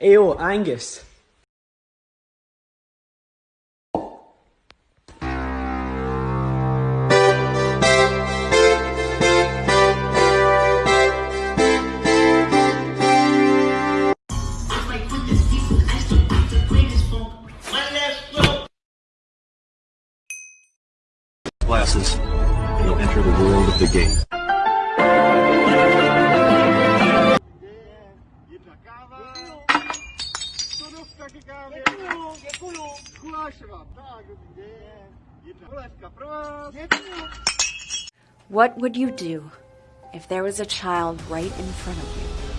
Ayo, Angus. Glasses. You'll enter the world of the game. Jedna káva. Sodovka ke kávě. Děkuju. Kuláš vám. Tak, dobrý den. Jedna polévka pro What would you do if there was a child right in front of you